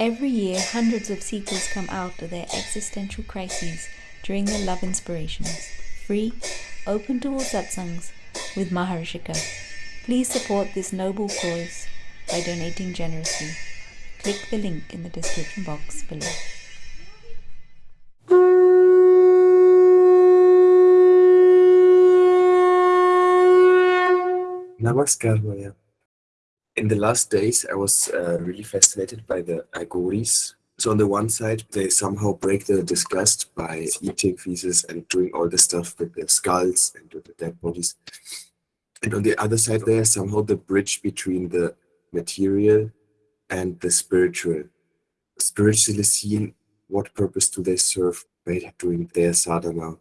Every year, hundreds of seekers come out of their existential crises during their love inspirations. Free, open to all satsangs with Maharishika. Please support this noble cause by donating generously. Click the link in the description box below. Namaskar, Maya. In the last days, I was uh, really fascinated by the Aghoris. So on the one side, they somehow break the disgust by eating feces and doing all the stuff with their skulls and with the dead bodies. And on the other side, they are somehow the bridge between the material and the spiritual. Spiritually seen, what purpose do they serve by doing their sadhana?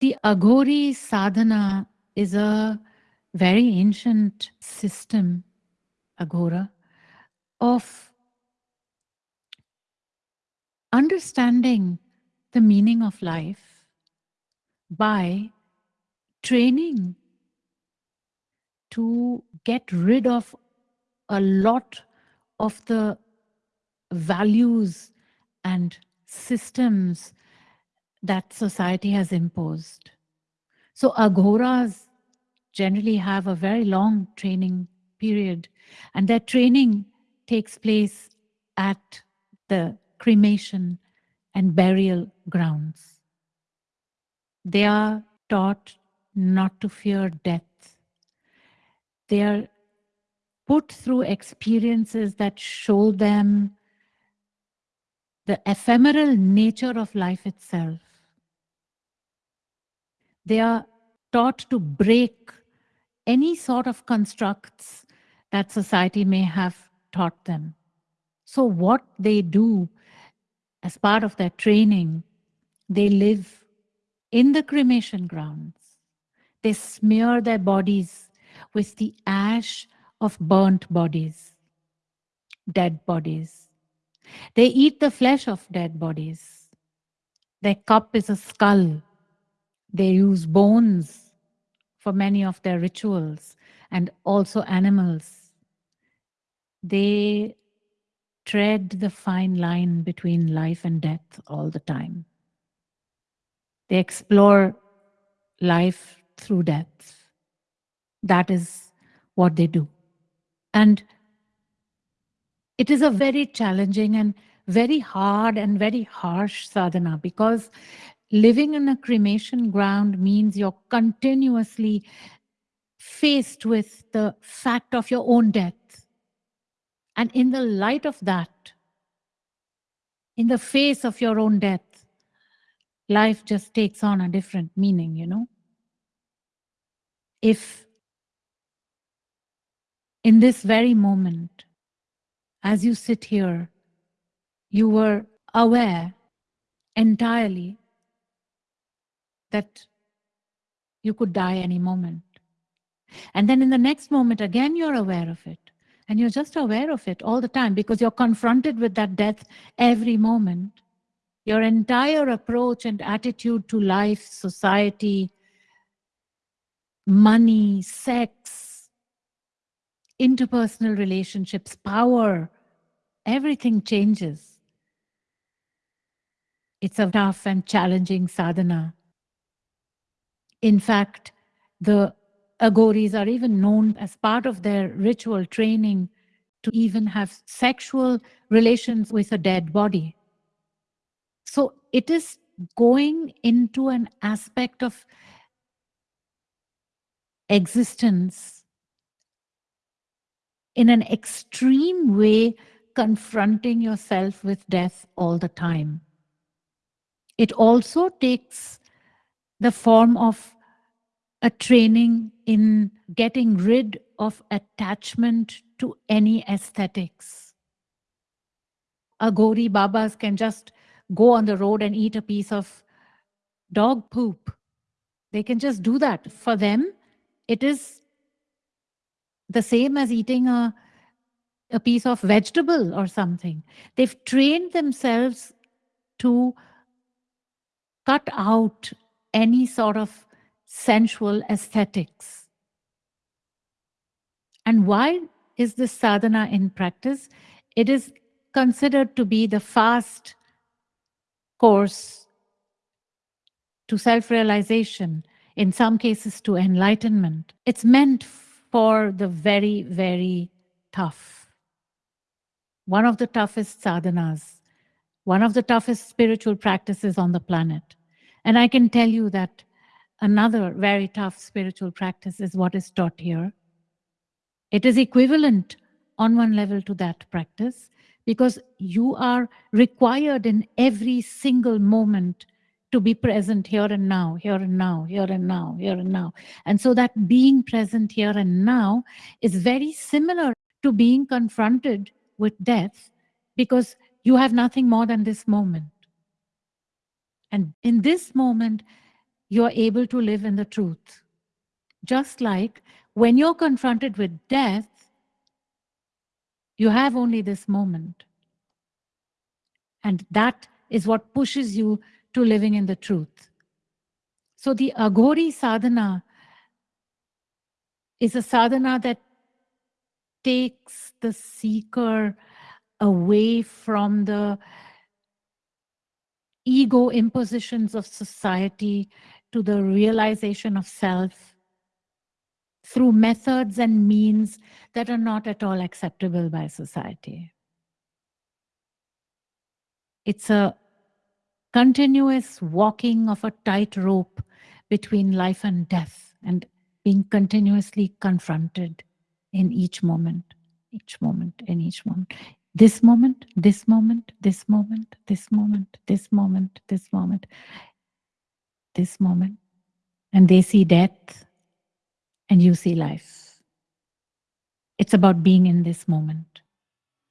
The Aghori sadhana is a very ancient system, Aghora, of understanding the meaning of life by training to get rid of a lot of the values and systems that society has imposed. So aghoras generally have a very long training period and their training takes place at the cremation and burial grounds. They are taught not to fear death. They are put through experiences that show them the ephemeral nature of life itself. They are taught to break any sort of constructs that society may have taught them. So what they do as part of their training, they live in the cremation grounds. They smear their bodies with the ash of burnt bodies, dead bodies. They eat the flesh of dead bodies. Their cup is a skull. They use bones for many of their rituals and also animals. They tread the fine line between life and death all the time. They explore life through death. That is what they do. And it is a very challenging and very hard and very harsh sadhana because living in a cremation ground means you're continuously faced with the fact of your own death. And in the light of that, in the face of your own death, life just takes on a different meaning, you know. If in this very moment, as you sit here, you were aware entirely that you could die any moment. And then in the next moment, again, you're aware of it. And you're just aware of it all the time because you're confronted with that death every moment. Your entire approach and attitude to life, society, money, sex, interpersonal relationships, power, everything changes. It's a tough and challenging sadhana. In fact, the Aghoris are even known as part of their ritual training to even have sexual relations with a dead body. So it is going into an aspect of existence in an extreme way, confronting yourself with death all the time. It also takes the form of a training in getting rid of attachment to any aesthetics. Aghori Babas can just go on the road and eat a piece of dog poop. They can just do that. For them, it is the same as eating a, a piece of vegetable or something. They've trained themselves to cut out any sort of sensual aesthetics. And why is this sadhana in practice? It is considered to be the fast course to self realization, in some cases to enlightenment. It's meant for the very, very tough. One of the toughest sadhanas, one of the toughest spiritual practices on the planet. And I can tell you that another very tough spiritual practice is what is taught here. It is equivalent on one level to that practice because you are required in every single moment to be present here and now, here and now, here and now, here and now. And so that being present here and now is very similar to being confronted with death because you have nothing more than this moment. And in this moment, you are able to live in the truth. Just like when you're confronted with death, you have only this moment. And that is what pushes you to living in the truth. So the Aghori sadhana is a sadhana that takes the seeker away from the ego impositions of society to the realization of self through methods and means that are not at all acceptable by society. It's a continuous walking of a tightrope between life and death and being continuously confronted in each moment, each moment, in each moment. This moment, this moment, this moment, this moment, this moment, this moment, this moment. And they see death and you see life. It's about being in this moment.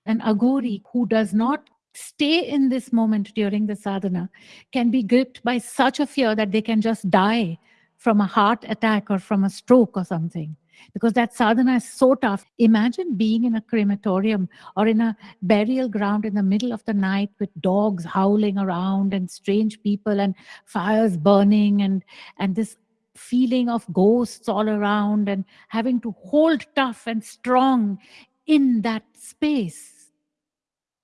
An Aghori who does not stay in this moment during the sadhana can be gripped by such a fear that they can just die from a heart attack or from a stroke or something because that sadhana is so tough. Imagine being in a crematorium or in a burial ground in the middle of the night with dogs howling around and strange people and fires burning and, and this feeling of ghosts all around and having to hold tough and strong in that space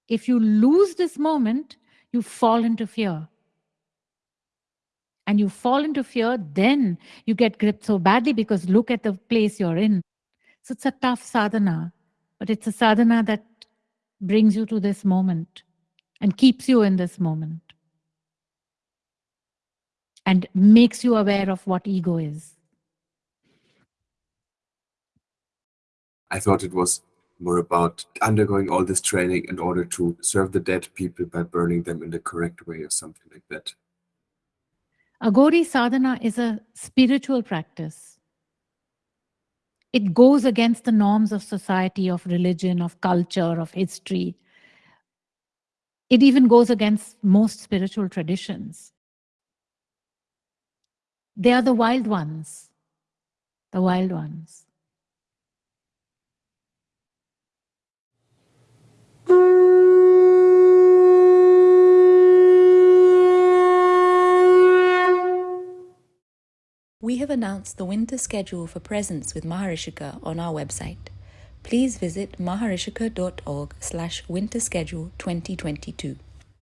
if you lose this moment, you fall into fear. And you fall into fear, then you get gripped so badly because look at the place you're in. So it's a tough sadhana, but it's a sadhana that brings you to this moment and keeps you in this moment and makes you aware of what ego is. I thought it was more about undergoing all this training in order to serve the dead people by burning them in the correct way or something like that. Aghori sadhana is a spiritual practice. It goes against the norms of society, of religion, of culture, of history. It even goes against most spiritual traditions. They are the wild ones, the wild ones. Announced the winter schedule for presence with Maharishika on our website. Please visit maharishika.org slash winter schedule 2022.